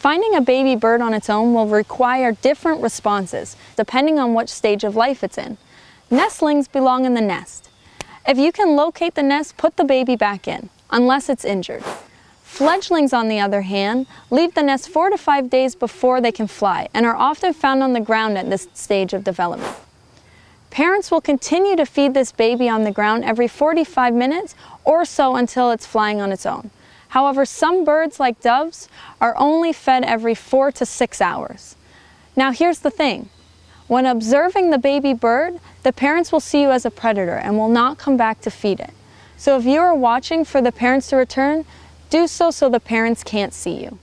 Finding a baby bird on its own will require different responses, depending on which stage of life it's in. Nestlings belong in the nest. If you can locate the nest, put the baby back in, unless it's injured. Fledglings, on the other hand, leave the nest four to five days before they can fly and are often found on the ground at this stage of development. Parents will continue to feed this baby on the ground every 45 minutes or so until it's flying on its own. However, some birds, like doves, are only fed every four to six hours. Now here's the thing. When observing the baby bird, the parents will see you as a predator and will not come back to feed it. So if you are watching for the parents to return, do so so the parents can't see you.